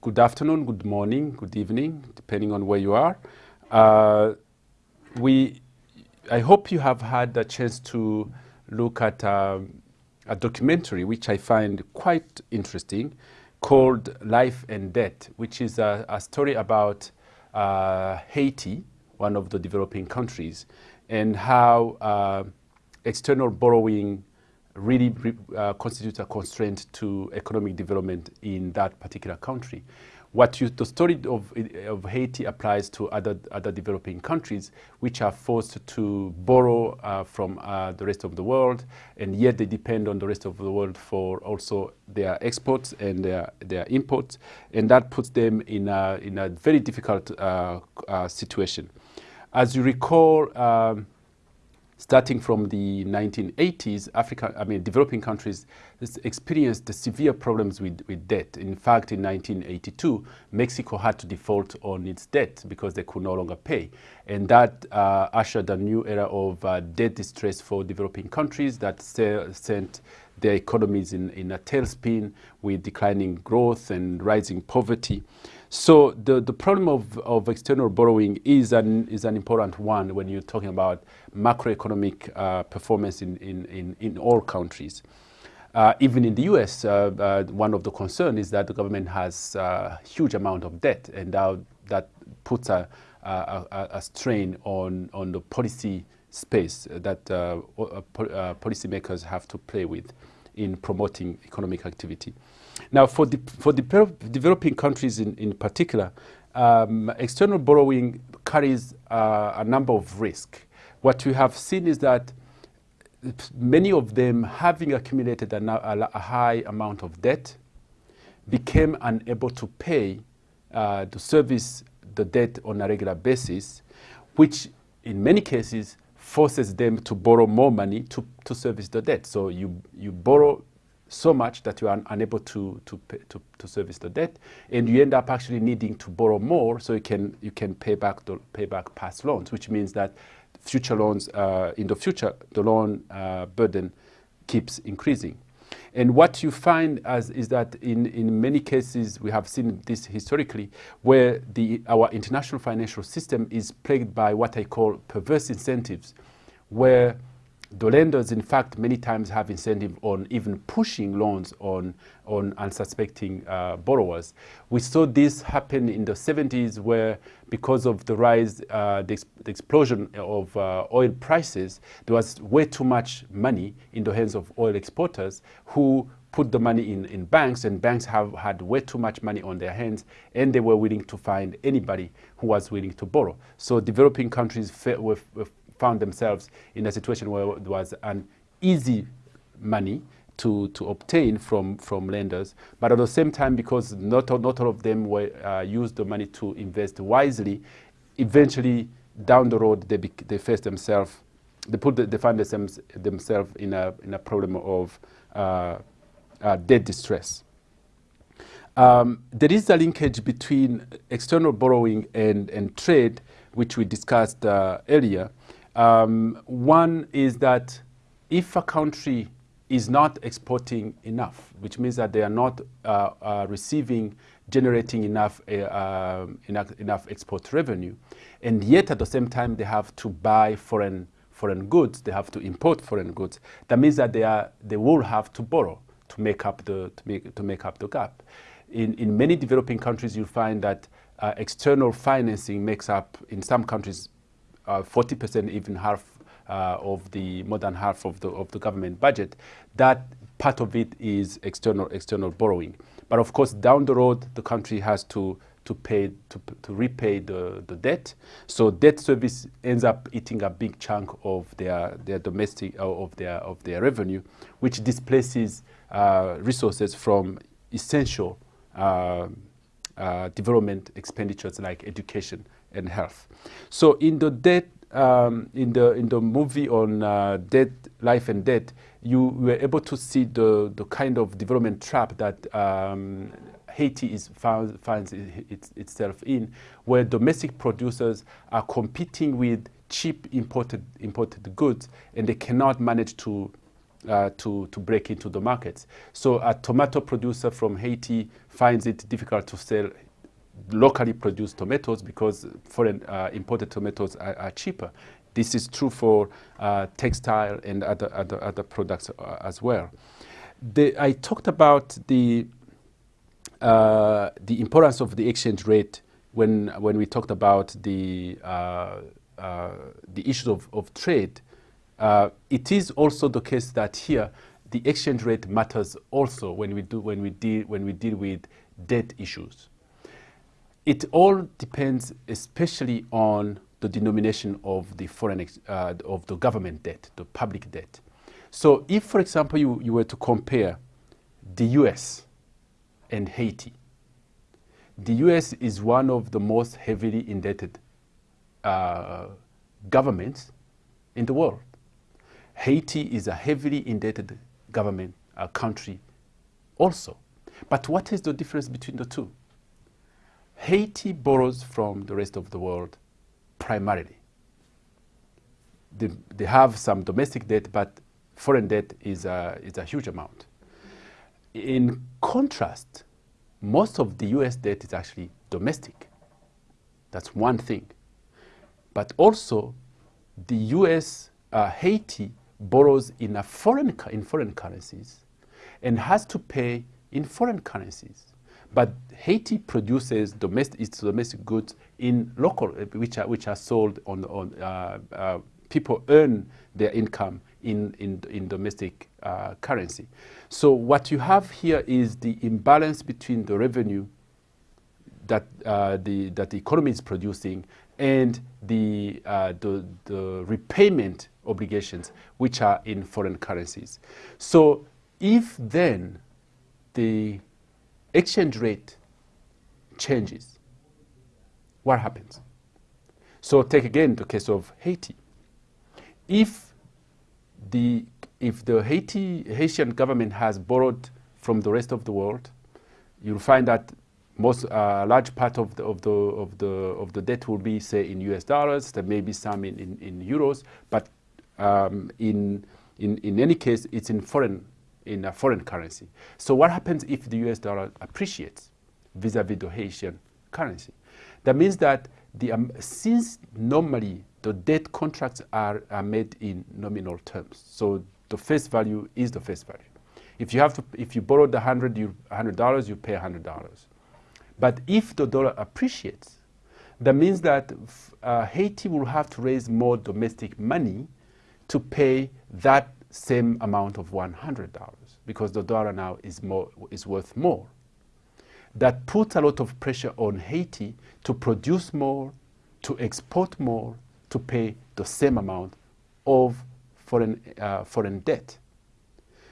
Good afternoon, good morning, good evening, depending on where you are. Uh, we, I hope you have had a chance to look at um, a documentary which I find quite interesting called Life and Debt, which is a, a story about uh, Haiti, one of the developing countries, and how uh, external borrowing really uh, constitutes a constraint to economic development in that particular country. What you, the story of, of Haiti applies to other, other developing countries which are forced to borrow uh, from uh, the rest of the world and yet they depend on the rest of the world for also their exports and their, their imports and that puts them in a, in a very difficult uh, uh situation. As you recall, um, starting from the 1980s, Africa, I mean, developing countries experienced severe problems with, with debt. In fact, in 1982, Mexico had to default on its debt because they could no longer pay. And that uh, ushered a new era of uh, debt distress for developing countries that sent their economies in, in a tailspin with declining growth and rising poverty. So the, the problem of, of external borrowing is an, is an important one when you're talking about macroeconomic uh, performance in, in, in, in, all countries. Uh, even in the US, uh, uh, one of the concerns is that the government has a huge amount of debt and that puts a, a, a, strain on, on the policy space that uh, uh, policymakers have to play with in promoting economic activity. Now, for, the, for the developing countries in, in particular, um, external borrowing carries uh, a number of risks. What we have seen is that many of them, having accumulated a, a high amount of debt, became unable to pay uh, to service the debt on a regular basis, which in many cases forces them to borrow more money to, to service the debt. So you, you borrow so much that you are unable to, to, pay, to, to, service the debt, and you end up actually needing to borrow more so you can, you can pay, back the, pay back past loans, which means that future loans, uh, in the future, the loan uh, burden keeps increasing. And what you find as is that in, in many cases, we have seen this historically, where the, our international financial system is plagued by what I call perverse incentives, where the lenders, in fact, many times have incentive on even pushing loans on, on unsuspecting uh, borrowers. We saw this happen in the 70s where because of the rise, uh, the, the, explosion of uh, oil prices, there was way too much money in the hands of oil exporters who put the money in, in banks and banks have had way too much money on their hands and they were willing to find anybody who was willing to borrow. So developing countries were, were found themselves in a situation where there was an easy money to, to obtain from, from lenders. But at the same time, because not, not all of them were, uh, used the money to invest wisely, eventually down the road, they, they face themselves, they, put the, they find themselves, themselves in, a, in a problem of uh, uh, debt distress. Um, there is a linkage between external borrowing and, and trade, which we discussed uh, earlier. Um, one is that if a country is not exporting enough, which means that they are not uh, uh, receiving, generating enough, uh, um, enough, enough export revenue, and yet at the same time they have to buy foreign, foreign goods, they have to import foreign goods, that means that they, are, they will have to borrow to make up the, to make, to make up the gap. In, in many developing countries, you'll find that uh, external financing makes up, in some countries, 40%, uh, even half uh, of the more than half of the of the government budget, that part of it is external external borrowing. But of course, down the road, the country has to to pay to, to repay the, the debt. So debt service ends up eating a big chunk of their their domestic uh, of their of their revenue, which displaces uh, resources from essential uh, uh, development expenditures like education and health. So in the debt, um, in the in the movie on uh, life and debt, you were able to see the the kind of development trap that um, Haiti is found, finds it, itself in, where domestic producers are competing with cheap imported imported goods, and they cannot manage to uh, to, to break into the markets. So a tomato producer from Haiti finds it difficult to sell locally produced tomatoes because foreign uh, imported tomatoes are, are, cheaper. This is true for uh, textile and other, other, other products uh, as well. The, I talked about the, uh, the importance of the exchange rate when, when we talked about the, uh, uh, the issues of, of trade. it is also the case that here the exchange rate matters also when we, do, when we, deal, when we deal with debt issues. It all depends especially on the denomination of the foreign, uh, of the government debt, the public debt. So if, for example, you, you were to compare the US and Haiti, the US is one of the most heavily indebted uh, governments in the world. Haiti is a heavily indebted government uh, country also. But what is the difference between the two? Haiti borrows from the rest of the world primarily. They, they have some domestic debt, but foreign debt is a, is a huge amount. In contrast, most of the US debt is actually domestic. That's one thing. But also, the US, uh, Haiti borrows in, a foreign, in foreign currencies and has to pay in foreign currencies. But Haiti produces domestic, its domestic goods in local, which are, which are sold on, on uh, uh, people earn their income in, in, in domestic uh, currency. So what you have here is the imbalance between the revenue that, uh, the, that the economy is producing and the, uh, the, the repayment obligations, which are in foreign currencies. So if then the exchange rate changes, what happens? So take again the case of Haiti. If the, if the Haiti, Haitian government has borrowed from the rest of the world, you'll find that most uh, large part of the, of the of the of the debt will be say in U.S. dollars. There may be some in, in, in euros, but um, in in in any case, it's in foreign in a foreign currency. So what happens if the US dollar appreciates vis-a-vis -vis the Haitian currency? That means that the, um, since normally the debt contracts are, are made in nominal terms, so the face value is the face value. If you have to, if you borrowed the hundred dollars, you pay hundred dollars. But if the dollar appreciates, that means that uh, Haiti will have to raise more domestic money to pay that same amount of $100 because the dollar now is, more, is worth more. That puts a lot of pressure on Haiti to produce more, to export more, to pay the same amount of foreign, uh, foreign debt.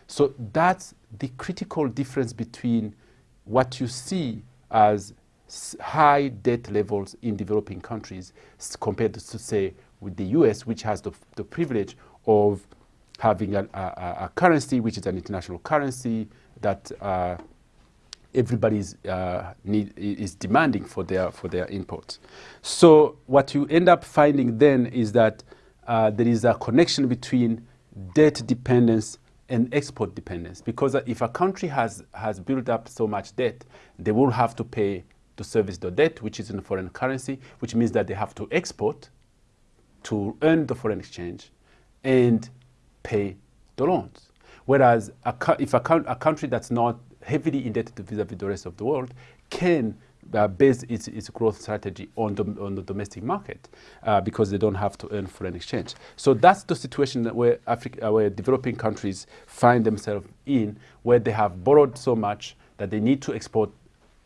So that's the critical difference between what you see as high debt levels in developing countries compared to, say, with the US, which has the, the privilege of having a, a, a, currency which is an international currency that uh, everybody is, uh, is demanding for their, for their imports. So what you end up finding then is that uh, there is a connection between debt dependence and export dependence because if a country has, has built up so much debt, they will have to pay to service the debt, which is in foreign currency, which means that they have to export to earn the foreign exchange and pay the loans. Whereas a, if a, a, country that's not heavily indebted vis-a-vis -vis the rest of the world can uh, base its, its growth strategy on the, on the domestic market uh, because they don't have to earn foreign exchange. So that's the situation that where, Africa, uh, where developing countries find themselves in, where they have borrowed so much that they need to export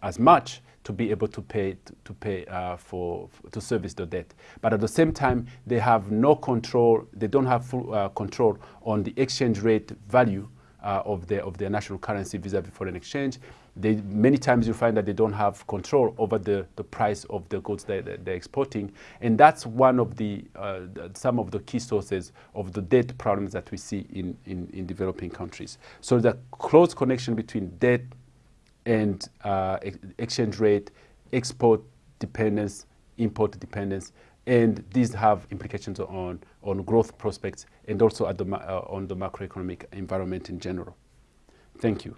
as much to be able to pay to, pay uh, for, to service the debt. But at the same time, they have no control. They don't have full uh, control on the exchange rate value uh, of their of their national currency vis-a-vis -vis foreign exchange. They, many times you find that they don't have control over the, the price of the goods that they're exporting. And that's one of the, uh, the, some of the key sources of the debt problems that we see in, in, in developing countries. So the close connection between debt and uh, exchange rate, export dependence, import dependence, and these have implications on, on growth prospects and also the, uh, on the macroeconomic environment in general. Thank you.